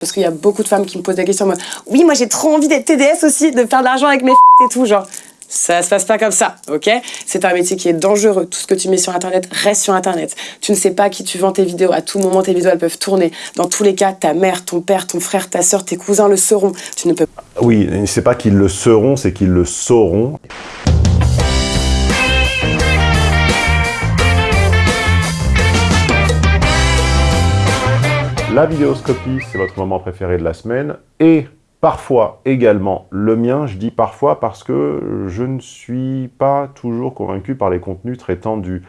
Parce qu'il y a beaucoup de femmes qui me posent des questions en mode Oui, moi j'ai trop envie d'être TDS aussi, de faire de l'argent avec mes et tout, genre. Ça se passe pas comme ça, ok? C'est un métier qui est dangereux. Tout ce que tu mets sur Internet reste sur Internet. Tu ne sais pas qui tu vends tes vidéos. À tout moment, tes vidéos, elles peuvent tourner. Dans tous les cas, ta mère, ton père, ton frère, ta soeur, tes cousins le sauront. Tu ne peux pas... Oui, c'est pas qu'ils le seront, c'est qu'ils le sauront. La vidéoscopie, c'est votre moment préféré de la semaine et parfois également le mien. Je dis parfois parce que je ne suis pas toujours convaincu par les contenus traitant du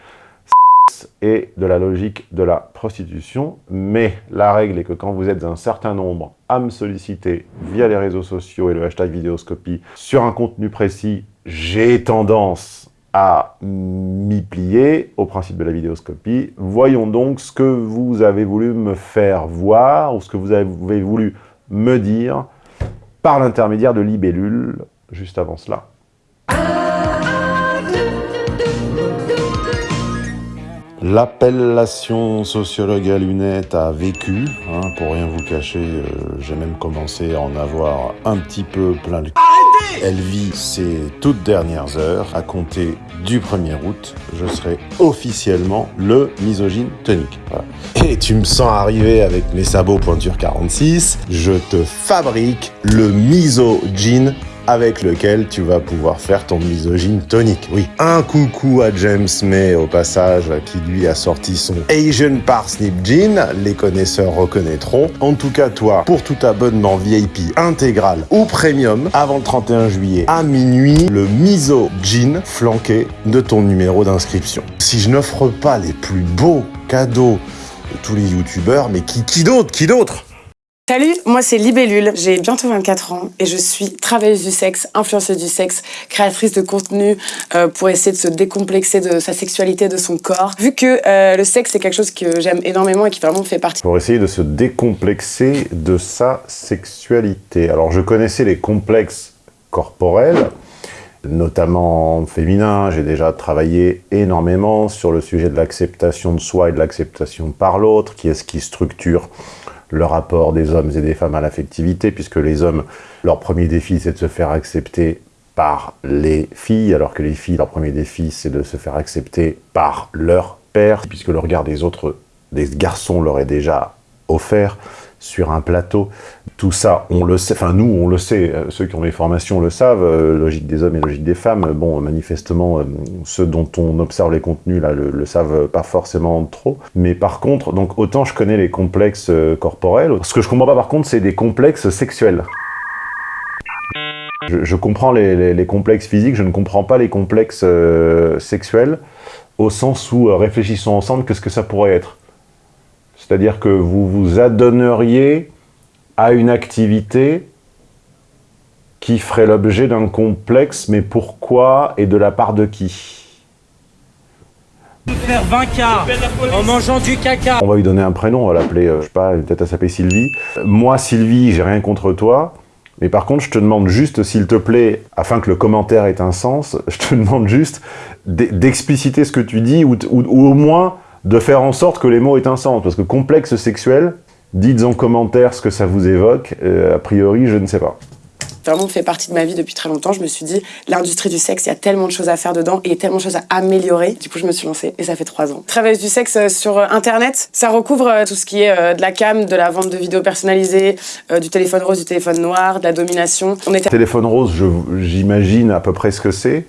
et de la logique de la prostitution. Mais la règle est que quand vous êtes un certain nombre à me solliciter via les réseaux sociaux et le hashtag vidéoscopie sur un contenu précis, j'ai tendance à m'y plier au principe de la vidéoscopie. Voyons donc ce que vous avez voulu me faire voir, ou ce que vous avez voulu me dire, par l'intermédiaire de Libellule, juste avant cela. L'appellation sociologue à lunettes a vécu, hein, pour rien vous cacher, euh, j'ai même commencé à en avoir un petit peu plein le Elle vit ses toutes dernières heures. À compter du 1er août, je serai officiellement le misogyne tonique. Et tu me sens arriver avec mes sabots pointure 46, je te fabrique le misogyne avec lequel tu vas pouvoir faire ton misogyne tonique. Oui, un coucou à James May au passage qui lui a sorti son Asian Parsnip Jean, les connaisseurs reconnaîtront. En tout cas toi, pour tout abonnement VIP intégral ou premium, avant le 31 juillet à minuit, le miso jean flanqué de ton numéro d'inscription. Si je n'offre pas les plus beaux cadeaux de tous les youtubeurs, mais qui, qui d'autre Qui d'autre? Salut, moi c'est Libellule, j'ai bientôt 24 ans et je suis travailleuse du sexe, influenceuse du sexe, créatrice de contenu euh, pour essayer de se décomplexer de sa sexualité, de son corps. Vu que euh, le sexe c'est quelque chose que j'aime énormément et qui vraiment fait partie... Pour essayer de se décomplexer de sa sexualité. Alors je connaissais les complexes corporels, notamment féminin. J'ai déjà travaillé énormément sur le sujet de l'acceptation de soi et de l'acceptation par l'autre, qui est ce qui structure le rapport des hommes et des femmes à l'affectivité, puisque les hommes, leur premier défi, c'est de se faire accepter par les filles, alors que les filles, leur premier défi, c'est de se faire accepter par leur père, puisque le regard des autres, des garçons leur est déjà offert sur un plateau. Tout ça, on le sait, enfin nous, on le sait, euh, ceux qui ont des formations le savent, euh, logique des hommes et logique des femmes, bon, manifestement, euh, ceux dont on observe les contenus, là, le, le, savent pas forcément trop. Mais par contre, donc autant je connais les complexes corporels, ce que je comprends pas par contre, c'est des complexes sexuels. Je, comprends les, les, les, complexes physiques, je ne comprends pas les complexes sexuels, au sens où, réfléchissons ensemble, qu'est-ce que ça pourrait être? C'est-à-dire que vous vous adonneriez à une activité qui ferait l'objet d'un complexe, mais pourquoi et de la part de qui? Faire 20 en mangeant du caca. On va lui donner un prénom, on va l'appeler, euh, je sais pas, peut-être à s'appeler Sylvie. Moi, Sylvie, j'ai rien contre toi, mais par contre, je te demande juste, s'il te plaît, afin que le commentaire ait un sens, je te demande juste d'expliciter ce que tu dis, ou, ou, ou au moins de faire en sorte que les mots aient un sens. Parce que complexe sexuel, dites en commentaire ce que ça vous évoque. Euh, a priori, je ne sais pas. Vraiment fait partie de ma vie depuis très longtemps. Je me suis dit, l'industrie du sexe, il y a tellement de choses à faire dedans et tellement de choses à améliorer. Du coup, je me suis lancée et ça fait trois ans. Travailleuse du sexe euh, sur euh, Internet, ça recouvre tout ce qui est de la cam, de la vente de vidéos personnalisées, du téléphone rose, du téléphone noir, de la domination. On était... Téléphone rose, j'imagine à peu près ce que c'est.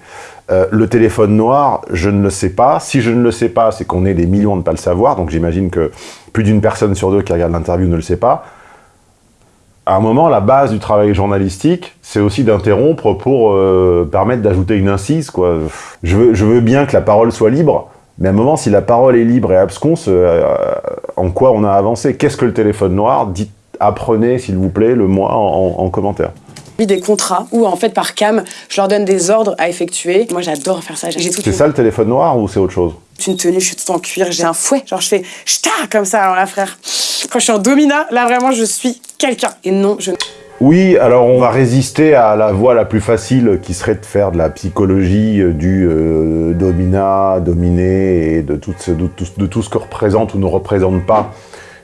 Euh, le téléphone noir, je ne le sais pas. Si je ne le sais pas, c'est qu'on est des millions de ne pas le savoir. Donc j'imagine que plus d'une personne sur deux qui regarde l'interview ne le sait pas. À un moment, la base du travail journalistique, c'est aussi d'interrompre pour euh, permettre d'ajouter une incise. Quoi. Je, veux, bien que la parole soit libre, mais à un moment, si la parole est libre et absconce, euh, en quoi on a avancé? Qu'est-ce que le téléphone noir? Dites, apprenez, s'il vous plaît, le moi en commentaire des contrats où en fait par cam, je leur donne des ordres à effectuer. Moi j'adore faire ça. C'est ça le téléphone noir ou c'est autre chose? Une tenue, je suis tout en cuir, j'ai un fouet, genre je fais ch'ta comme ça, alors là frère. Quand je suis en domina, là vraiment je suis quelqu'un. Et non, je... Oui, alors on va résister à la voie la plus facile qui serait de faire de la psychologie euh, du euh, domina, dominé et de tout, ce, de tout ce que représente ou ne représente pas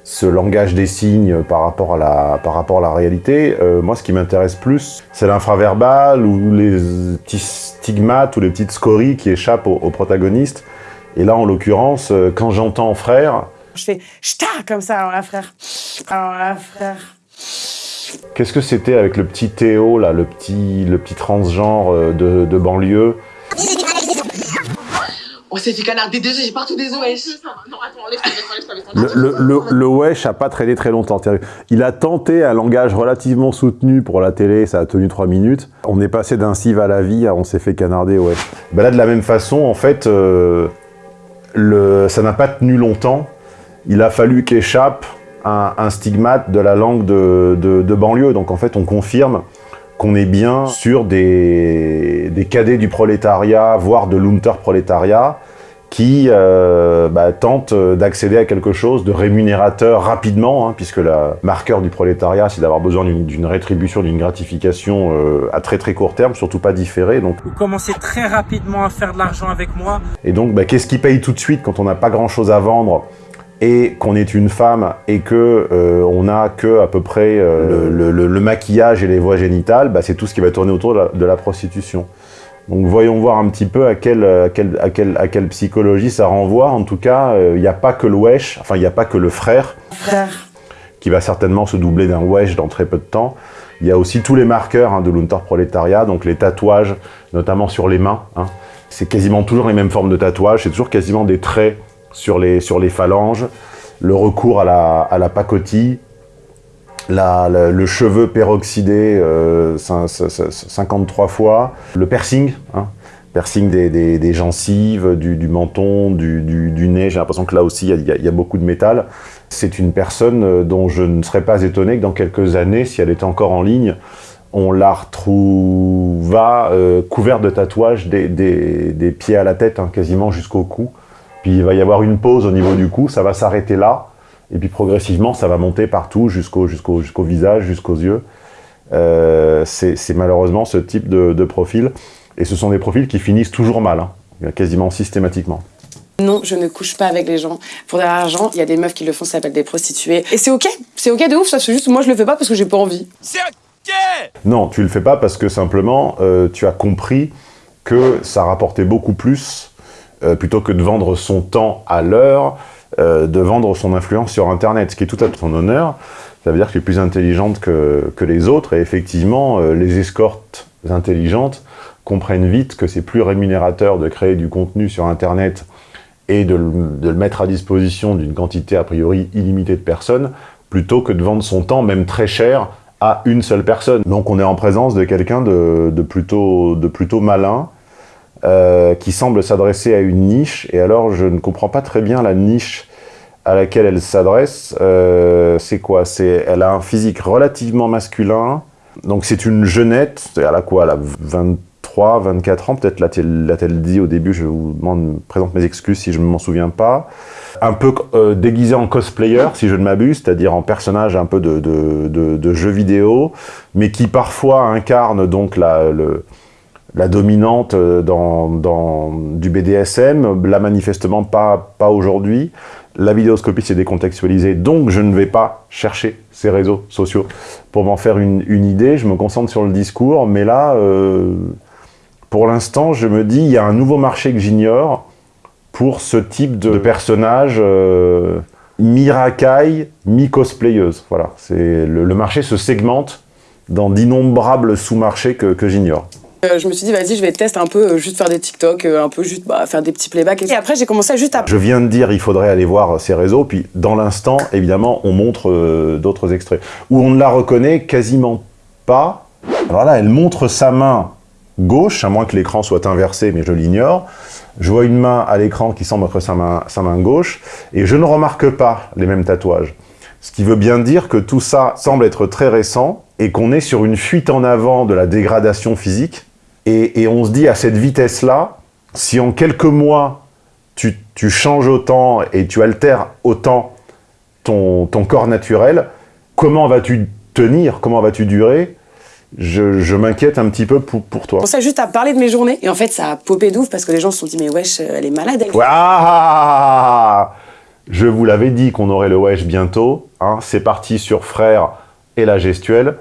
ce langage des signes par rapport à la, par rapport à la réalité. Euh, moi, ce qui m'intéresse plus, c'est l'infraverbal ou les petits stigmates ou les petites scories qui échappent aux, protagonistes. Et là, en l'occurrence, euh, quand j'entends frère, Je fais ch'ta comme ça, alors là, frère. Alors là, frère. qu'est-ce que c'était avec le petit Théo, là, le petit, le petit transgenre euh, de, de banlieue? On s'est fait canarder des œufs, j'ai partout des wesh. Le, le, le, le wesh a pas traîné très longtemps. Il a tenté un langage relativement soutenu pour la télé, ça a tenu trois minutes. On est passé d'un cive à la vie à on s'est fait canarder, ouais. Bah là, de la même façon, en fait, euh, le, ça n'a pas tenu longtemps. Il a fallu qu'échappe un, un stigmate de la langue de, de, de banlieue. Donc en fait, on confirme qu'on est bien sur des, des cadets du prolétariat, voire de l'unterprolétariat, qui euh, bah, tentent d'accéder à quelque chose de rémunérateur rapidement, hein, puisque le marqueur du prolétariat, c'est d'avoir besoin d'une- d'une rétribution, d'une gratification euh, à très très court terme, surtout pas différée. Donc, Vous commencez très rapidement à faire de l'argent avec moi. et donc, bah, qu'est-ce qui paye tout de suite quand on n'a pas grand-chose à vendre? Et qu'on est une femme et que euh, on a que à peu près euh, le, le- le maquillage et les voies génitales, bah, c'est tout ce qui va tourner autour de la, de la prostitution. Donc voyons voir un petit peu à quelle, à quelle, à quelle, à quelle psychologie ça renvoie. En tout cas, euh, il n'y a pas que le wesh, enfin il n'y a pas que le frère, Frère. qui va certainement se doubler d'un wesh dans très peu de temps. Il y a aussi tous les marqueurs hein, de l'unterprolétariat, donc les tatouages, notamment sur les mains. hein. C'est quasiment toujours les mêmes formes de tatouages, c'est toujours quasiment des traits sur les, sur les phalanges, le recours à la, à la pacotille, la- le cheveu peroxydé euh, cin- cin- cin- 53 fois, le piercing, hein, piercing des, des- gencives, du, menton, du, du- nez, j'ai l'impression que là aussi il y y, a- beaucoup de métal. C'est une personne euh, dont je ne serais pas étonné que dans quelques années, si elle était encore en ligne, on la retrouva euh, couverte de tatouages des, des- des pieds à la tête, hein, quasiment jusqu'au cou. Puis il va y avoir une pause au niveau du cou, ça va s'arrêter là, et puis progressivement ça va monter partout jusqu'au jusqu'au jusqu'au visage, jusqu'aux yeux. Euh, c'est c'est malheureusement ce type de, de profil, et ce sont des profils qui finissent toujours mal, hein, quasiment systématiquement. Non, je ne couche pas avec les gens. Pour de l'argent, il y a des meufs qui le font, ça s'appelle des prostituées. Et c'est ok, c'est ok de ouf, ça c'est juste moi je le fais pas parce que j'ai pas envie. Non, tu le fais pas parce que simplement euh, tu as compris que ça rapportait beaucoup plus euh, plutôt que de vendre son temps à l'heure, euh, de vendre son influence sur Internet, ce qui est tout à ton honneur. Ça veut dire que tu es plus intelligente que, que les autres et effectivement, euh, les escortes intelligentes comprennent vite que c'est plus rémunérateur de créer du contenu sur Internet et de le, de le mettre à disposition d'une quantité a priori illimitée de personnes, plutôt que de vendre son temps, même très cher, à une seule personne. Donc on est en présence de quelqu'un de, de plutôt, de plutôt malin, euh, qui semble s'adresser à une niche, et alors je ne comprends pas très bien la niche à laquelle elle s'adresse. Euh, c'est quoi? Elle a un physique relativement masculin, donc c'est une jeunette, elle a quoi? Elle a 23, 24 ans, peut-être l'a-t-elle dit au début, je vous demande, présente mes excuses si je ne m'en souviens pas. Un peu euh, déguisé en cosplayer, si je ne m'abuse, c'est-à-dire en personnage un peu de, de jeu vidéo, mais qui parfois incarne donc la, le, la dominante euh, dans, du BDSM, là manifestement pas, pas aujourd'hui. La vidéoscopie s'est décontextualisée, donc je ne vais pas chercher ces réseaux sociaux pour m'en faire une, une idée. Je me concentre sur le discours, mais là, euh, pour l'instant, je me dis, il y a un nouveau marché que j'ignore pour ce type de, personnage euh, mi-racaille, mi-cosplayeuse. Voilà, le, le marché se segmente dans d'innombrables sous-marchés que j'ignore. Euh, je me suis dit, vas-y, je vais tester un peu, euh, juste faire des TikTok, euh, un peu juste bah, faire des petits playbacks. Et après, j'ai commencé à juste à. Je viens de dire, il faudrait aller voir ces réseaux, puis dans l'instant, évidemment, on montre d'autres extraits, où on ne la reconnaît quasiment pas. Alors là, elle montre sa main gauche, à moins que l'écran soit inversé, mais je l'ignore. Je vois une main à l'écran qui semble être sa main, sa main gauche, et je ne remarque pas les mêmes tatouages. Ce qui veut bien dire que tout ça semble être très récent, et qu'on est sur une fuite en avant de la dégradation physique, et, et on se dit à cette vitesse-là, si en quelques mois, tu, tu changes autant et tu altères autant ton, ton corps naturel, comment vas-tu tenir? Comment vas-tu durer? Je, je m'inquiète un petit peu pour, pour toi. commencé à juste à parler de mes journées. Et en fait, ça a popé d'ouf parce que les gens se sont dit, mais wesh, elle est malade, elle. Je vous l'avais dit qu'on aurait le wesh bientôt. Hein. C'est parti sur Frère et la gestuelle.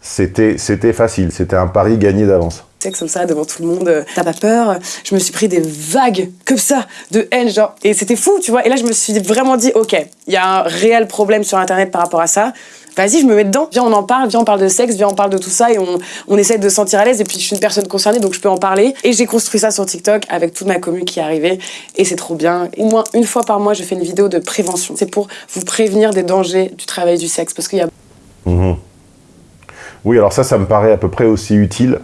C'était facile, c'était un pari gagné d'avance. Sexe comme ça devant tout le monde, t'as pas peur Je me suis pris des vagues comme ça de haine, genre. Et c'était fou, tu vois. Et là, je me suis vraiment dit, ok, il y a un réel problème sur Internet par rapport à ça vas-y, je me mets dedans, viens, on en parle, viens, on parle de sexe, viens, on parle de tout ça et on, on essaie de se sentir à l'aise. Et puis, je suis une personne concernée, donc je peux en parler. Et j'ai construit ça sur TikTok avec toute ma commune qui est arrivée et c'est trop bien. Au moins une fois par mois, je fais une vidéo de prévention. C'est pour vous prévenir des dangers du travail du sexe parce qu'il y a. Mhm. Oui, alors ça, ça me paraît à peu près aussi utile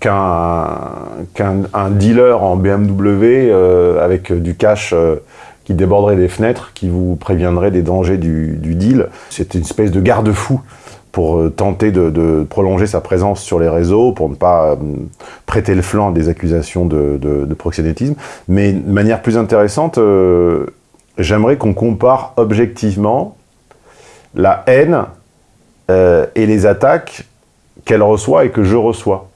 qu'un dealer en BMW euh, avec du cash euh, qui déborderait des fenêtres, qui vous préviendrait des dangers du, deal. C'est une espèce de garde-fou pour euh, tenter de, prolonger sa présence sur les réseaux, pour ne pas euh, prêter le flanc à des accusations de, proxénétisme. Mais de manière plus intéressante, euh, j'aimerais qu'on compare objectivement la haine et les attaques qu'elle reçoit et que je reçois.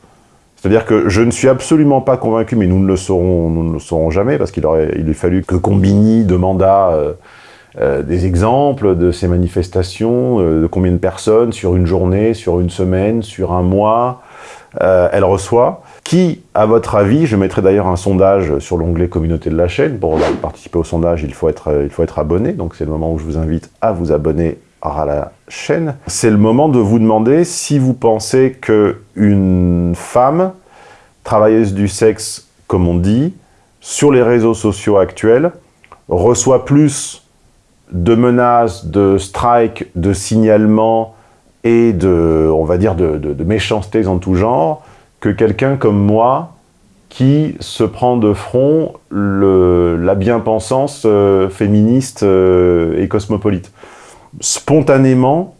C'est-à-dire que je ne suis absolument pas convaincu, mais nous ne le saurons, jamais, parce qu'il aurait fallu que Combini demanda euh, euh, des exemples de ces manifestations, euh, de combien de personnes sur une journée, sur une semaine, sur un mois, elle reçoit. Qui, à votre avis, je mettrai d'ailleurs un sondage sur l'onglet communauté de la chaîne, pour participer au sondage, il faut être, il faut être abonné, donc c'est le moment où je vous invite à vous abonner à la chaîne, c'est le moment de vous demander si vous pensez qu'une femme, travailleuse du sexe, comme on dit, sur les réseaux sociaux actuels, reçoit plus de menaces, de strikes, de signalements et de, on va dire, de, méchancetés en tout genre, que quelqu'un comme moi, qui se prend de front la bien-pensance euh, féministe euh, et cosmopolite spontanément,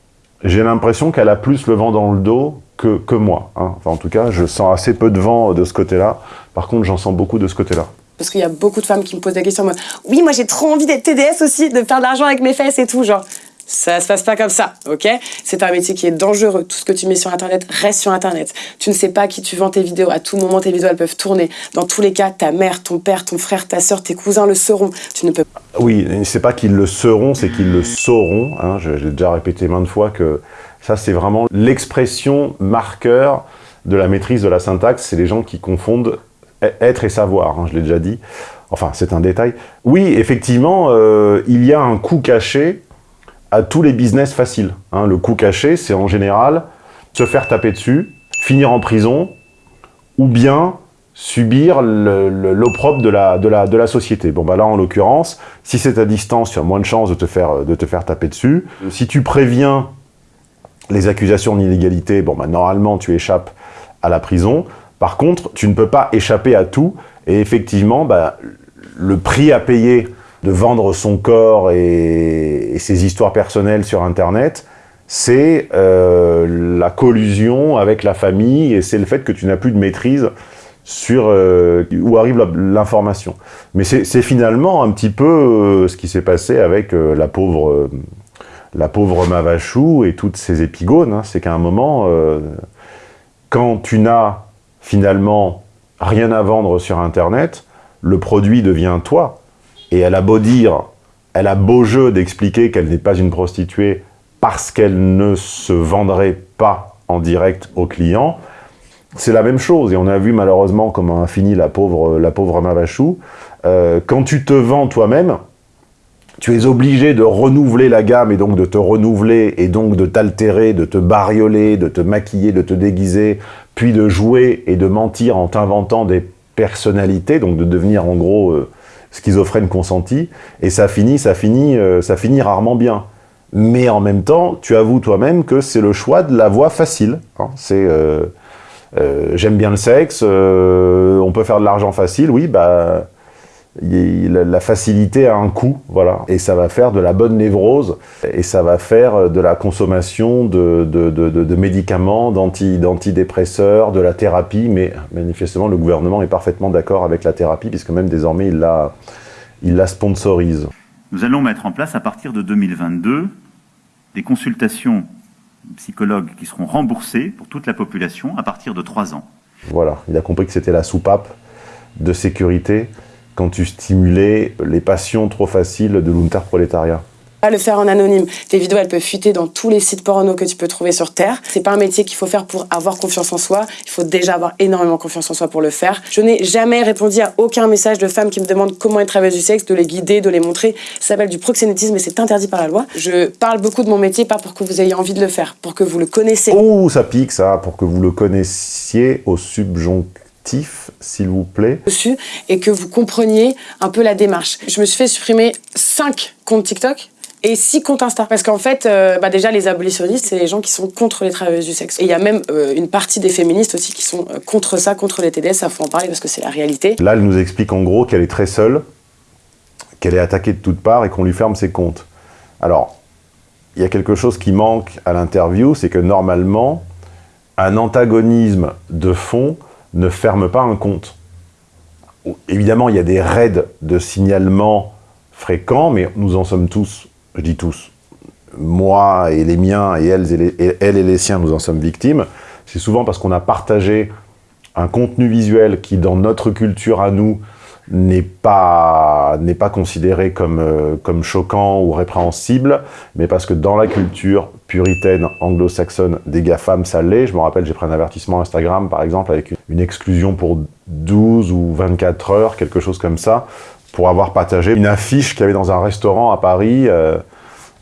j'ai l'impression qu'elle a plus le vent dans le dos que, que moi. Hein. Enfin, en tout cas, je sens assez peu de vent de ce côté-là. Par contre, j'en sens beaucoup de ce côté-là. Parce qu'il y a beaucoup de femmes qui me posent des questions en mode « Oui, moi j'ai trop envie d'être TDS aussi, de faire de l'argent avec mes fesses et tout. » Genre, ça se passe pas comme ça, ok? C'est un métier qui est dangereux. Tout ce que tu mets sur Internet reste sur Internet. Tu ne sais pas qui tu vends tes vidéos. À tout moment, tes vidéos, elles peuvent tourner. Dans tous les cas, ta mère, ton père, ton frère, ta soeur, tes cousins le seront. Tu ne peux pas... Oui, c'est pas qu'ils le seront, c'est qu'ils le sauront. Hein. J'ai déjà répété maintes fois que ça, c'est vraiment l'expression marqueur de la maîtrise de la syntaxe. C'est les gens qui confondent être et savoir, hein, je l'ai déjà dit. Enfin, c'est un détail. Oui, effectivement, euh, il y a un coup caché à tous les business faciles. Hein. Le coup caché, c'est en général se faire taper dessus, finir en prison, ou bien subir l'opprobre de la, société. Bon, bah là, en l'occurrence, si c'est à distance, tu as moins de chances de te faire, de te faire taper dessus. Si tu préviens les accusations d'illégalité, bon, bah, normalement, tu échappes à la prison. Par contre, tu ne peux pas échapper à tout. Et effectivement, bah, le prix à payer de vendre son corps et, ses histoires personnelles sur Internet, c'est euh, la collusion avec la famille et c'est le fait que tu n'as plus de maîtrise sur euh, où arrive l'information. Mais c'est finalement un petit peu euh, ce qui s'est passé avec la pauvre la pauvre Mavachou et toutes ses épigones. Hein. C'est qu'à un moment, quand tu n'as finalement rien à vendre sur Internet, le produit devient toi. Et elle a beau dire, elle a beau jeu d'expliquer qu'elle n'est pas une prostituée parce qu'elle ne se vendrait pas en direct aux clients, c'est la même chose. Et on a vu malheureusement comment a fini la pauvre, la pauvre Mavachou. Euh, quand tu te vends toi-même, tu es obligé de renouveler la gamme et donc de te renouveler et donc de t'altérer, de te barioler, de te maquiller, de te déguiser, puis de jouer et de mentir en t'inventant des personnalités, donc de devenir en gros euh, schizophrène consenti, et ça finit, ça finit, euh, ça finit rarement bien. Mais en même temps, tu avoues toi-même que c'est le choix de la voie facile. Hein. C'est euh, euh, j'aime bien le sexe, on peut faire de l'argent facile, oui, bah la facilité a un coût, voilà, et ça va faire de la bonne névrose, et ça va faire de la consommation de, de, de, médicaments, d'antidépresseurs, de la thérapie, mais manifestement le gouvernement est parfaitement d'accord avec la thérapie, puisque même désormais il la, il la sponsorise. Nous allons mettre en place à partir de 2022 des consultations psychologues qui seront remboursées pour toute la population à partir de 3 ans. Voilà, il a compris que c'était la soupape de sécurité quand tu stimulais les passions trop faciles de l'unterprolétariat Pas le faire en anonyme. Tes vidéos, elles peuvent fuiter dans tous les sites porno que tu peux trouver sur Terre. C'est pas un métier qu'il faut faire pour avoir confiance en soi. Il faut déjà avoir énormément confiance en soi pour le faire. Je n'ai jamais répondu à aucun message de femmes qui me demandent comment être travailleuse du sexe, de les guider, de les montrer. Ça s'appelle du proxénétisme et c'est interdit par la loi. Je parle beaucoup de mon métier, pas pour que vous ayez envie de le faire, pour que vous le connaissez. Oh, ça pique ça, pour que vous le connaissiez au subjonctif, s'il vous plaît. et que vous compreniez un peu la démarche. Je me suis fait supprimer 5 comptes TikTok et 6 comptes Insta. Parce qu'en fait, euh, bah déjà, les abolitionnistes, c'est les gens qui sont contre les travailleuses du sexe. Et il y a même euh, une partie des féministes aussi qui sont euh, contre ça, contre les TDS. Ça, faut en parler parce que c'est la réalité. Là, elle nous explique en gros qu'elle est très seule, qu'elle est attaquée de toutes parts et qu'on lui ferme ses comptes. Alors, il y a quelque chose qui manque à l'interview, c'est que normalement, un antagonisme de fond ne ferme pas un compte. Évidemment, il y a des raids de signalement fréquents, mais nous en sommes tous, je dis tous, moi et les miens et elles et les, et et les siens, nous en sommes victimes. C'est souvent parce qu'on a partagé un contenu visuel qui, dans notre culture à nous, n'est pas, pas considéré comme, euh, comme choquant ou répréhensible, mais parce que dans la culture puritaine anglo-saxonne des GAFAM, ça l'est. Je me rappelle, j'ai pris un avertissement Instagram, par exemple, avec une exclusion pour 12 ou 24 heures, quelque chose comme ça, pour avoir partagé une affiche qu'il y avait dans un restaurant à Paris, euh,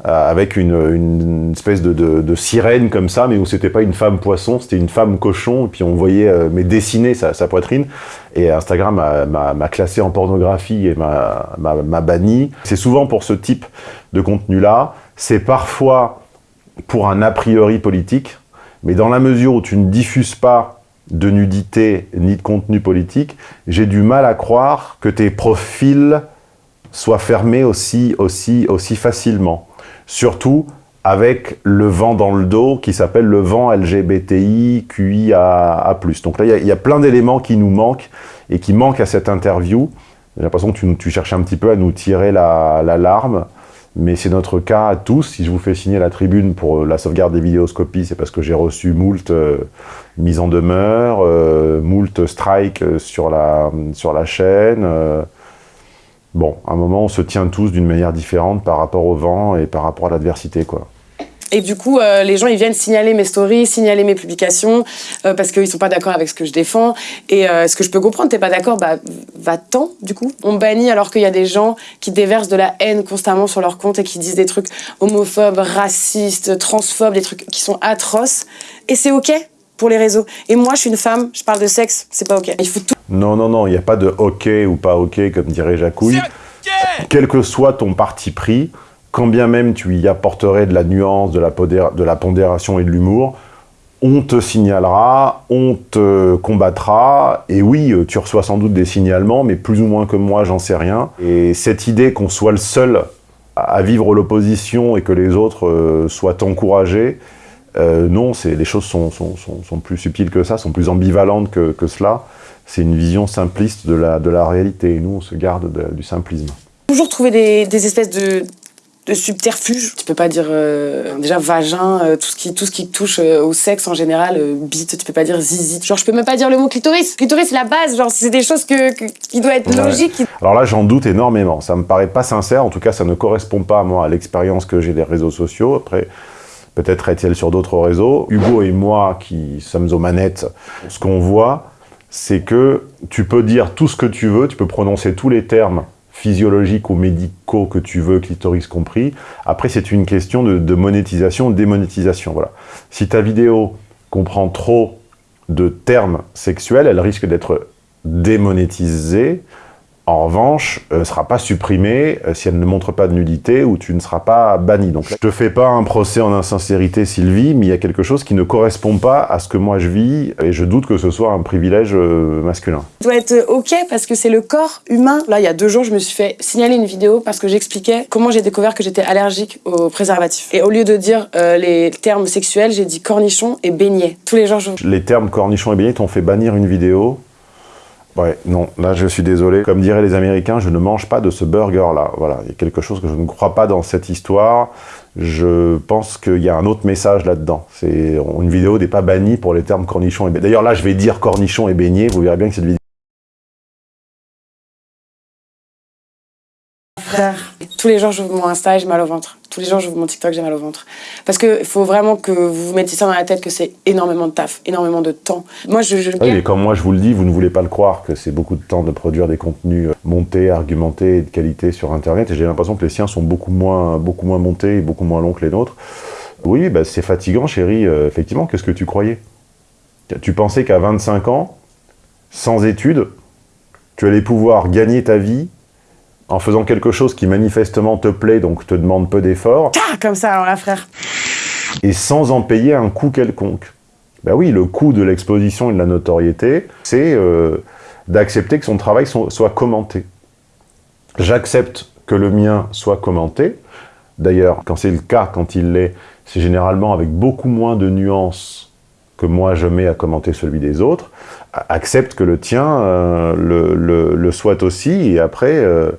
avec une, espèce de, sirène comme ça, mais où c'était pas une femme poisson, c'était une femme cochon, et puis on voyait, euh, mais dessiner sa, poitrine, et Instagram m'a- classé en pornographie et m'a banni. C'est souvent pour ce type de contenu-là, c'est parfois pour un a priori politique, mais dans la mesure où tu ne diffuses pas de nudité ni de contenu politique, j'ai du mal à croire que tes profils soient fermés aussi, aussi, aussi facilement. Surtout avec le vent dans le dos qui s'appelle le vent LGBTI QIA+. Donc là, il y a- plein d'éléments qui nous manquent et qui manquent à cette interview. J'ai l'impression que tu, tu cherches un petit peu à nous tirer la larme, mais c'est notre cas à tous. Si je vous fais signer la tribune pour euh, la sauvegarde des vidéoscopies, c'est parce que j'ai reçu moult euh, mises en demeure, euh, moult strikes euh, sur la, sur la chaîne. euh. Bon, à un moment, on se tient tous d'une manière différente par rapport au vent et par rapport à l'adversité, quoi. Et du coup, euh, les gens, ils viennent signaler mes stories, signaler mes publications, euh, parce qu'ils sont pas d'accord avec ce que je défends. Et euh, ce que je peux comprendre, t'es pas d'accord, bah va-t'en, du coup. On bannit alors qu'il y a des gens qui déversent de la haine constamment sur leur compte et qui disent des trucs homophobes, racistes, transphobes, des trucs qui sont atroces. Et c'est OK pour les réseaux. Et moi, je suis une femme, je parle de sexe, c'est pas OK. Il faut tout Non, non, non, il n'y a pas de OK ou pas OK, comme dirait Jacouille. Quel que soit ton parti pris, quand bien même tu y apporterais de la nuance, de la, de la pondération et de l'humour, on te signalera, on te combattra, et oui, euh, tu reçois sans doute des signalements, mais plus ou moins que moi, j'en sais rien. Et cette idée qu'on soit le seul à à vivre l'opposition et que les autres euh, soient encouragés, euh, non, c'est- les choses sont, sont- sont- sont plus subtiles que ça, sont plus ambivalentes que, que cela. C'est une vision simpliste de la, de la réalité, et nous, on se garde de- du simplisme. toujours trouver des, des espèces de, de subterfuges. Tu peux pas dire euh, déjà vagin, euh, tout, ce qui, tout ce qui touche euh, au sexe en général, bite, tu peux pas dire zizi. Genre, je peux même pas dire le mot clitoris. Clitoris, c'est la base, genre, c'est des choses que, que- qui doivent être Ouais. logiques. Alors là, j'en doute énormément. Ça me paraît pas sincère. En tout cas, ça ne correspond pas, moi, à l'expérience que j'ai des réseaux sociaux. Après, peut-être est-elle sur d'autres réseaux. Hugo et moi, qui sommes aux manettes, ce qu'on voit, c'est que tu peux dire tout ce que tu veux, tu peux prononcer tous les termes physiologiques ou médicaux que tu veux, clitoris compris. Après, c'est une question de, de monétisation, démonétisation. Voilà. Si ta vidéo comprend trop de termes sexuels, elle risque d'être démonétisée. En revanche, elle ne sera pas supprimée euh, si elle ne montre pas de nudité ou tu ne seras pas banni. Donc, je te fais pas un procès en insincérité, Sylvie, mais il y a quelque chose qui ne correspond pas à ce que moi je vis et je doute que ce soit un privilège euh, masculin. doit être OK parce que c'est le corps humain. Là, il y a deux jours, je me suis fait signaler une vidéo parce que j'expliquais comment j'ai découvert que j'étais allergique aux préservatifs. Et au lieu de dire euh, les termes sexuels, j'ai dit cornichon et beignet. Tous les jours, je... Les termes cornichon et beignet t'ont fait bannir une vidéo. Ouais, non, là je suis désolé. Comme diraient les Américains, je ne mange pas de ce burger-là. Voilà, il y a quelque chose que je ne crois pas dans cette histoire. Je pense qu'il y a un autre message là-dedans. C'est une vidéo n'est pas bannie pour les termes cornichon et beignet. D'ailleurs là, je vais dire cornichon et beignet. Vous verrez bien que cette vidéo. Tous les jours, j'ouvre mon Insta et j'ai mal au ventre. Tous les jours, j'ouvre mon TikTok, j'ai mal au ventre. Parce qu'il faut vraiment que vous vous mettiez ça dans la tête que c'est énormément de taf, énormément de temps. Moi, je. je... Oui, mais comme moi je vous le dis, vous ne voulez pas le croire que c'est beaucoup de temps de produire des contenus euh, montés, argumentés et de qualité sur Internet. Et j'ai l'impression que les siens sont beaucoup moins, beaucoup moins montés et beaucoup moins longs que les nôtres. Oui, bah, c'est fatigant, chérie. Euh, effectivement, qu'est-ce que tu croyais? Tu pensais qu'à 25 ans, sans études, tu allais pouvoir gagner ta vie en faisant quelque chose qui manifestement te plaît, donc te demande peu d'efforts. Ah, comme ça, alors là, frère. Et sans en payer un coût quelconque. Ben oui, le coût de l'exposition et de la notoriété, c'est euh, d'accepter que son travail soit commenté. J'accepte que le mien soit commenté. D'ailleurs, quand c'est le cas, quand il l'est, c'est généralement avec beaucoup moins de nuances que moi je mets à commenter celui des autres. Accepte que le tien euh, le, le, soit aussi, et après, euh,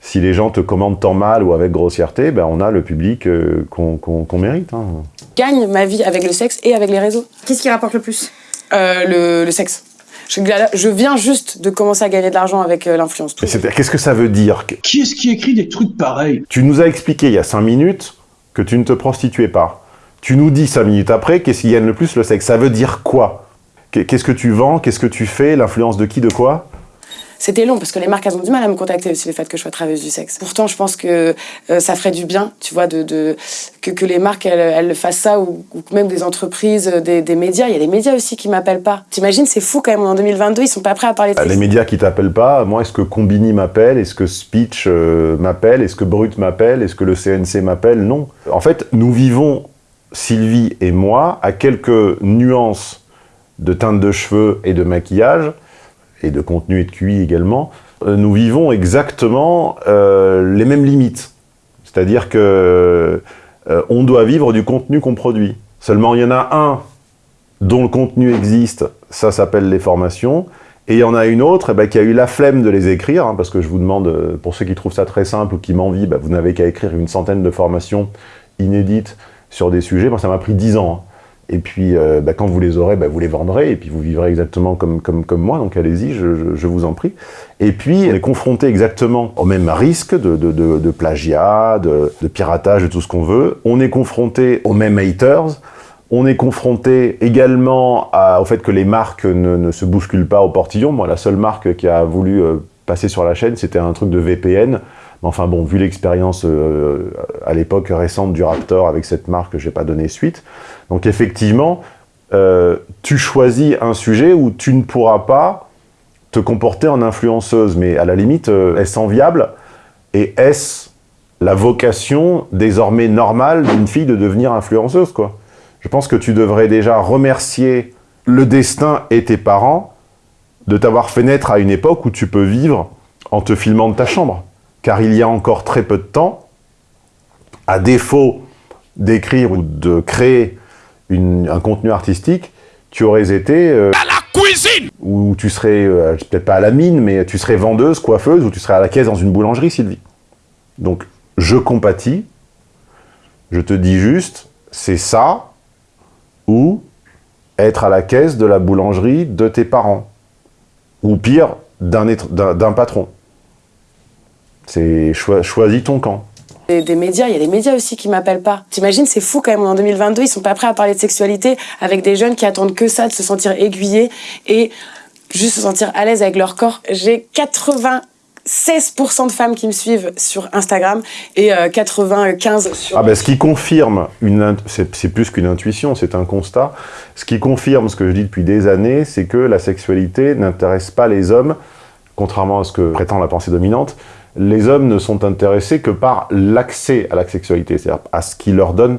si les gens te commandent tant mal ou avec grossièreté, ben on a le public euh, qu'on mérite. Hein. gagne ma vie avec le sexe et avec les réseaux. Qu'est-ce qui rapporte le plus? Le, le sexe. Je, je, viens juste de commencer à gagner de l'argent avec l'influence. Qu'est-ce que ça veut dire Qui est-ce qui écrit des trucs pareils? Tu nous as expliqué il y a cinq minutes que tu ne te prostituais pas. Tu nous dis cinq minutes après qu'est-ce qui gagne le plus le sexe. Ça veut dire quoi? Qu'est-ce que tu vends? Qu'est-ce que tu fais? L'influence de qui? De quoi? C'était long parce que les marques elles ont du mal à me contacter aussi le fait que je sois travailleuse du sexe. Pourtant, je pense que euh, ça ferait du bien, tu vois, de, de que, que, les marques elles, elles fassent ça ou, même des entreprises, euh, des, des, médias. Il y a des médias aussi qui m'appellent pas. T'imagines, c'est fou quand même. En 2022, ils sont pas prêts à parler de ça. Les médias qui t'appellent pas. Moi, est-ce que Combini m'appelle? Est-ce que Speech euh, m'appelle? Est-ce que Brut m'appelle? Est-ce que le CNC m'appelle? Non. En fait, nous vivons Sylvie et moi à quelques nuances de teinte de cheveux et de maquillage, et de contenu et de QI également, euh, nous vivons exactement euh, les mêmes limites. C'est-à-dire que euh, on doit vivre du contenu qu'on produit. Seulement, il y en a un dont le contenu existe, ça s'appelle les formations, et il y en a une autre eh ben, qui a eu la flemme de les écrire, hein, parce que je vous demande, pour ceux qui trouvent ça très simple ou qui m'envient, ben, vous n'avez qu'à écrire une centaine de formations inédites sur des sujets. Moi, ça m'a pris dix ans. Hein. Et puis, euh, bah, quand vous les aurez, bah, vous les vendrez, et puis vous vivrez exactement comme, comme, moi, donc allez-y, je, vous en prie. Et puis, on est confronté exactement au même risque de, de, de, plagiat, de, piratage, de tout ce qu'on veut. On est confronté aux mêmes haters. On est confronté également au fait que les marques ne, ne, se bousculent pas au portillon. Moi, la seule marque qui a voulu euh, passer sur la chaîne, c'était un truc de VPN. Mais enfin bon, vu l'expérience euh, à l'époque récente du Raptor avec cette marque, je n'ai pas donné suite. Donc effectivement, euh, tu choisis un sujet où tu ne pourras pas te comporter en influenceuse, mais à la limite, euh, est-ce enviable Et est-ce la vocation désormais normale d'une fille de devenir influenceuse quoi? Je pense que tu devrais déjà remercier le destin et tes parents de t'avoir fait naître à une époque où tu peux vivre en te filmant de ta chambre. Car il y a encore très peu de temps, à défaut d'écrire ou de créer un contenu artistique, tu aurais été... Euh, à la cuisine Ou tu serais, euh, peut-être pas à la mine, mais tu serais vendeuse, coiffeuse, ou tu serais à la caisse dans une boulangerie, Sylvie. Donc, je compatis, je te dis juste, c'est ça, ou être à la caisse de la boulangerie de tes parents. Ou pire, d'un patron. C'est choisis ton camp. Des, médias, il y a des médias aussi qui m'appellent pas. T'imagines, c'est fou quand même, en 2022, ils sont pas prêts à parler de sexualité avec des jeunes qui attendent que ça, de se sentir aiguillés et juste se sentir à l'aise avec leur corps. J'ai 96% de femmes qui me suivent sur Instagram et 95 euh, sur... Ah ben, ce qui confirme, c'est plus qu'une intuition, c'est un constat, ce qui confirme ce que je dis depuis des années, c'est que la sexualité n'intéresse pas les hommes, contrairement à ce que prétend la pensée dominante, les hommes ne sont intéressés que par l'accès à la sexualité, c'est-à-dire à ce qui leur donne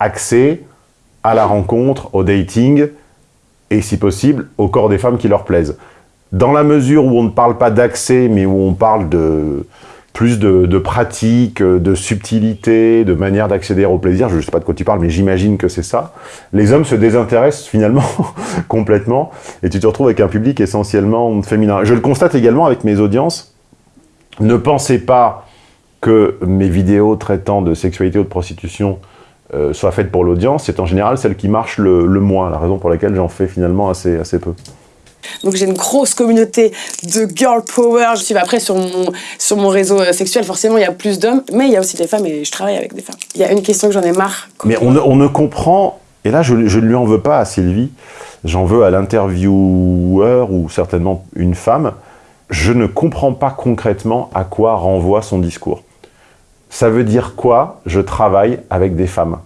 accès à la rencontre, au dating, et si possible, au corps des femmes qui leur plaisent. Dans la mesure où on ne parle pas d'accès, mais où on parle de plus de, de pratiques, de subtilité, de manière d'accéder au plaisir, je ne sais pas de quoi tu parles, mais j'imagine que c'est ça, les hommes se désintéressent finalement complètement, et tu te retrouves avec un public essentiellement féminin. Je le constate également avec mes audiences, ne pensez pas que mes vidéos traitant de sexualité ou de prostitution euh, soient faites pour l'audience, c'est en général celle qui marche le, moins, la raison pour laquelle j'en fais finalement assez, assez peu. Donc j'ai une grosse communauté de girl power. Je suis après sur mon, sur mon réseau euh, sexuel, forcément il y a plus d'hommes, mais il y a aussi des femmes et je travaille avec des femmes. Il y a une question que j'en ai marre. Mais on ne, on ne comprend, et là je, je ne lui en veux pas à Sylvie, j'en veux à l'intervieweur ou certainement une femme, je ne comprends pas concrètement à quoi renvoie son discours. Ça veut dire quoi Je travaille avec des femmes?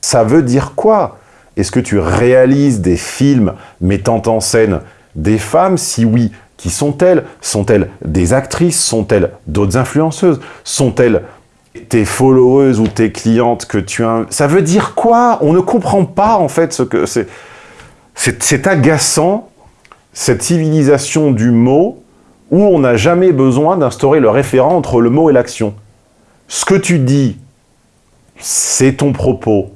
Ça veut dire quoi? Est-ce que tu réalises des films mettant en scène des femmes? Si oui, qui sont-elles? Sont-elles des actrices? Sont-elles d'autres influenceuses? Sont-elles tes followers ou tes clientes que tu as... Ça veut dire quoi? On ne comprend pas en fait ce que c'est. C'est agaçant, cette civilisation du mot, où on n'a jamais besoin d'instaurer le référent entre le mot et l'action. Ce que tu dis, c'est ton propos,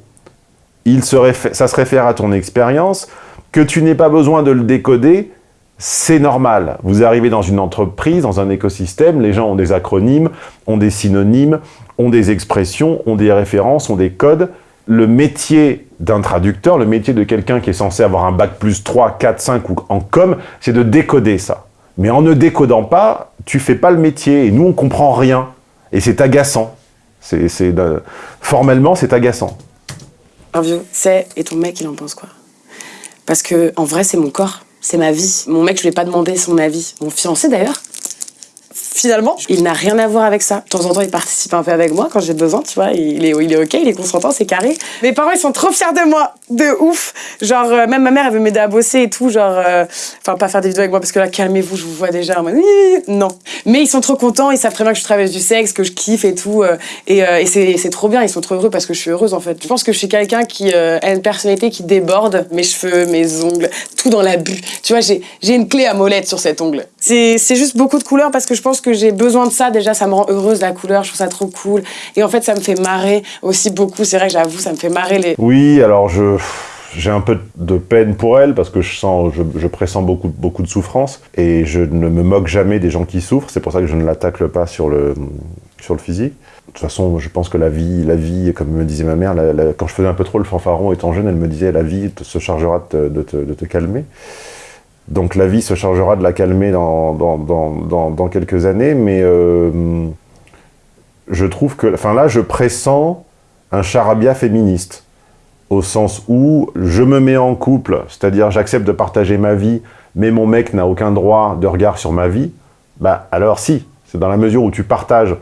ça se réfère à ton expérience, que tu n'aies pas besoin de le décoder, c'est normal. Vous arrivez dans une entreprise, dans un écosystème, les gens ont des acronymes, ont des synonymes, ont des expressions, ont des références, ont des codes. Le métier d'un traducteur, le métier de quelqu'un qui est censé avoir un bac plus 3, 4, 5 ou en com, c'est de décoder ça. Mais en ne décodant pas, tu fais pas le métier. Et nous, on comprend rien. Et c'est agaçant. C'est Formellement, c'est agaçant. C'est, et ton mec, il en pense quoi? Parce que en vrai, c'est mon corps, c'est ma vie. Mon mec, je lui ai pas demandé son avis. Mon fiancé, d'ailleurs, finalement, il n'a rien à voir avec ça. De temps en temps, il participe un peu avec moi quand j'ai besoin, tu vois. Il est, il est ok, il est consentant, c'est carré. Mes parents, ils sont trop fiers de moi, de ouf. Genre, euh, même ma mère, elle veut m'aider à bosser et tout. Genre, euh, enfin, pas faire des vidéos avec moi parce que là, calmez-vous, je vous vois déjà. En non. Mais ils sont trop contents, ils savent très bien que je travaille du sexe, que je kiffe et tout. Euh, et, et c'est trop bien, ils sont trop heureux parce que je suis heureuse en fait. Je pense que je suis quelqu'un qui a une personnalité qui déborde mes cheveux, mes ongles, tout dans la bu. Tu vois, j'ai une clé à molette sur cet ongle. C'est juste beaucoup de couleurs parce que je pense que j'ai besoin de ça. Déjà, ça me rend heureuse la couleur, je trouve ça trop cool. Et en fait, ça me fait marrer aussi beaucoup. C'est vrai que j'avoue, ça me fait marrer les. Oui, alors je. J'ai un peu de peine pour elle parce que je sens, je, pressens beaucoup, beaucoup de souffrance et je ne me moque jamais des gens qui souffrent. C'est pour ça que je ne l'attaque pas sur le, sur le physique. De toute façon, je pense que la vie, la vie, comme me disait ma mère, quand je faisais un peu trop le fanfaron étant jeune, elle me disait la vie se chargera de de te calmer. Donc la vie se chargera de la calmer dans, dans, quelques années, mais euh, je trouve que... Enfin là, je pressens un charabia féministe, au sens où je me mets en couple, c'est-à-dire j'accepte de partager ma vie, mais mon mec n'a aucun droit de regard sur ma vie, bah alors si, c'est dans la mesure où tu partages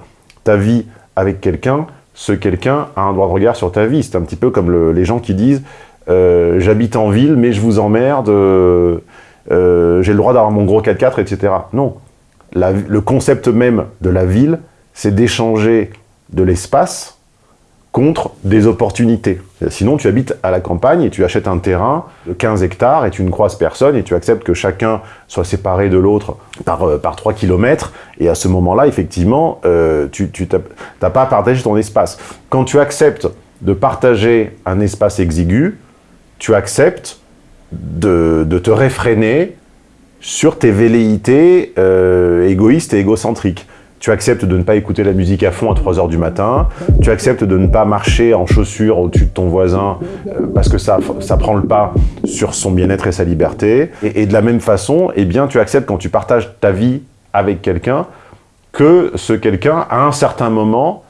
ta vie avec quelqu'un, ce quelqu'un a un droit de regard sur ta vie. C'est un petit peu comme les gens qui disent euh, j'habite en ville, mais je vous emmerde... Euh, euh, j'ai le droit d'avoir mon gros 4x4, etc. Non. le concept même de la ville, c'est d'échanger de l'espace contre des opportunités. Sinon, tu habites à la campagne et tu achètes un terrain de 15 hectares et tu ne croises personne et tu acceptes que chacun soit séparé de l'autre par, euh, par 3 km. Et à ce moment-là, effectivement, euh, tu n'as pas à partager ton espace. Quand tu acceptes de partager un espace exigu, tu acceptes de, te réfréner sur tes velléités euh, égoïstes et égocentriques. Tu acceptes de ne pas écouter la musique à fond à 3 heures du matin, tu acceptes de ne pas marcher en chaussures au-dessus de ton voisin euh, parce que ça, ça prend le pas sur son bien-être et sa liberté. Et, de la même façon, eh bien, tu acceptes quand tu partages ta vie avec quelqu'un que ce quelqu'un, à un certain moment,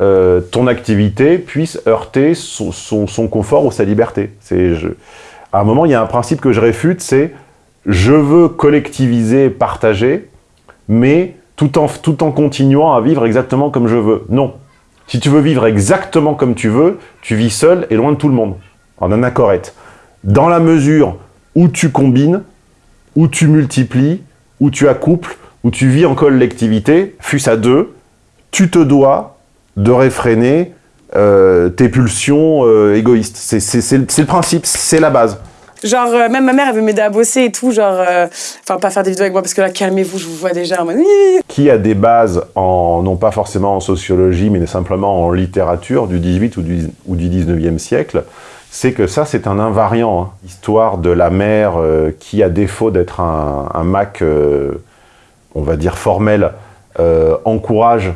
euh, ton activité puisse heurter son, son, confort ou sa liberté. C'est à un moment, il y a un principe que je réfute, c'est je veux collectiviser, partager, mais tout en, continuant à vivre exactement comme je veux. Non. Si tu veux vivre exactement comme tu veux, tu vis seul et loin de tout le monde, en anachorète. Dans la mesure où tu combines, où tu multiplies, où tu accouples, où tu vis en collectivité, fût-ce à deux, tu te dois de réfréner euh, tes pulsions euh, égoïstes. C'est le principe, c'est la base. Genre, euh, même ma mère, elle veut m'aider à bosser et tout, genre... Enfin, pas faire des vidéos avec moi, parce que là, calmez-vous, je vous vois déjà en Qui a des bases, en, non pas forcément en sociologie, mais simplement en littérature du 18 ou du, ou du 19e siècle, c'est que ça, c'est un invariant. Hein. Histoire de la mère qui, à défaut d'être un, un, Mac, on va dire formel, encourage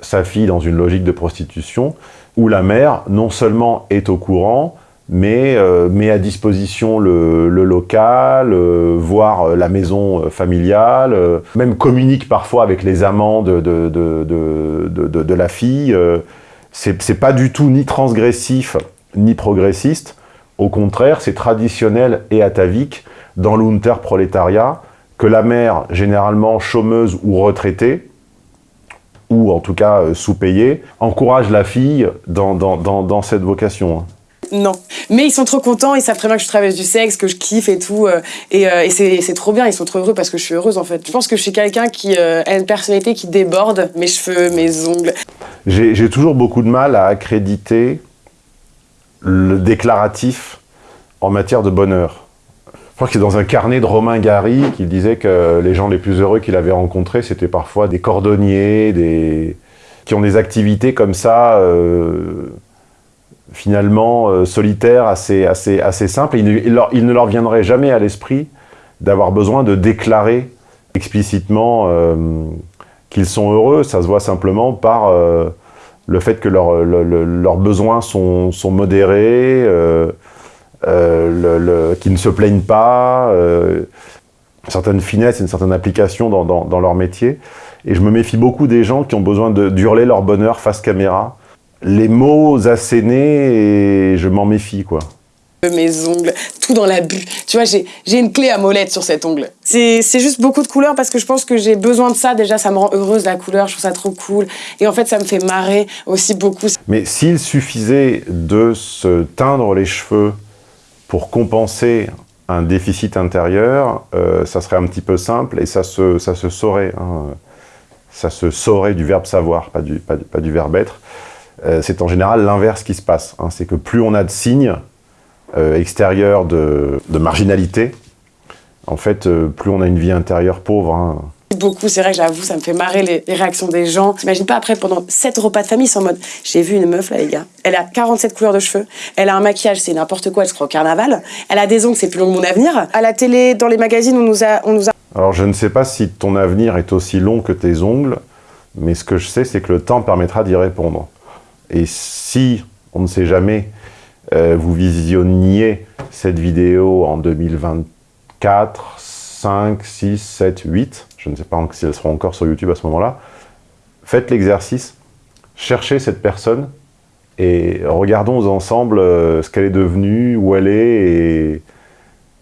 sa fille dans une logique de prostitution, où la mère, non seulement est au courant, mais euh, met à disposition le, local, euh, voire la maison euh, familiale, euh, même communique parfois avec les amants de, de, de, de, la fille. euh, c'est pas du tout ni transgressif, ni progressiste. Au contraire, c'est traditionnel et atavique dans l'unterprolétariat que la mère, généralement chômeuse ou retraitée, ou en tout cas euh, sous-payée, encourage la fille dans, dans, dans, dans cette vocation. hein. Non. Mais ils sont trop contents, ils savent très bien que je traverse du sexe, que je kiffe et tout. euh, et euh, et c'est trop bien, ils sont trop heureux parce que je suis heureuse en fait. Je pense que je suis quelqu'un qui euh, a une personnalité qui déborde mes cheveux, mes ongles. J'ai toujours beaucoup de mal à accréditer le déclaratif en matière de bonheur. Crois que c'est dans un carnet de Romain Gary qu'il disait que les gens les plus heureux qu'il avait rencontrés, c'était parfois des cordonniers, des... qui ont des activités comme ça, euh, finalement euh, solitaires, assez, assez, assez simples. Il, leur- ne leur viendrait jamais à l'esprit d'avoir besoin de déclarer explicitement euh, qu'ils sont heureux. Ça se voit simplement par le fait que leur- le- le- leurs besoins sont, sont modérés, le- le- qu'ils ne se plaignent pas, euh, une certaine finesse, une certaine application dans, dans- dans leur métier. Et je me méfie beaucoup des gens qui ont besoin d'hurler leur bonheur face caméra. Les mots assénés, et je m'en méfie, quoi. mes ongles, tout dans la bulle. Tu vois, j'ai une clé à molette sur cet ongle. C'est juste beaucoup de couleurs parce que je pense que j'ai besoin de ça. Déjà, ça me rend heureuse la couleur, je trouve ça trop cool. Et en fait, ça me fait marrer aussi beaucoup. Mais s'il suffisait de se teindre les cheveux pour compenser un déficit intérieur, euh, ça serait un petit peu simple et ça se, ça se saurait. hein. Ça se saurait du verbe savoir, pas du, pas du, verbe être. Euh, c'est en général l'inverse qui se passe. hein. C'est que plus on a de signes euh, extérieurs de, de marginalité, en fait, plus on a une vie intérieure pauvre. hein. Beaucoup, c'est vrai que j'avoue, ça me fait marrer les, réactions des gens. T'imagines pas après, pendant sept repas de famille, en mode j'ai vu une meuf là, les gars. Elle a 47 couleurs de cheveux. Elle a un maquillage, c'est n'importe quoi, elle se croit au carnaval. Elle a des ongles, c'est plus long que mon avenir. À la télé, dans les magazines, on nous a, on nous a Alors je ne sais pas si ton avenir est aussi long que tes ongles, mais ce que je sais, c'est que le temps permettra d'y répondre. Et si, on ne sait jamais, euh, vous visionniez cette vidéo en 2024, 5, 6, 7, 8, je ne sais pas si elle sera encore sur YouTube à ce moment-là, faites l'exercice, cherchez cette personne et regardons ensemble euh, ce qu'elle est devenue, où elle est et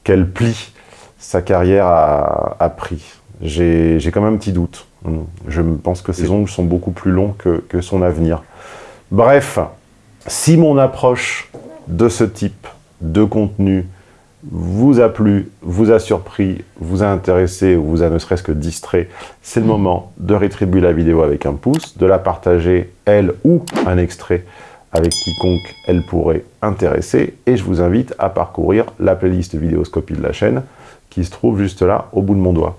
quel pli sa carrière a, pris. J'ai j'ai quand même un petit doute. Je pense que ses ongles sont beaucoup plus longs que, que son avenir. Bref, si mon approche de ce type de contenu vous a plu, vous a surpris, vous a intéressé ou vous a ne serait-ce que distrait, c'est le moment de rétribuer la vidéo avec un pouce, de la partager, elle ou un extrait avec quiconque elle pourrait intéresser. Et je vous invite à parcourir la playlist Vidéoscopie de la chaîne qui se trouve juste là, au bout de mon doigt.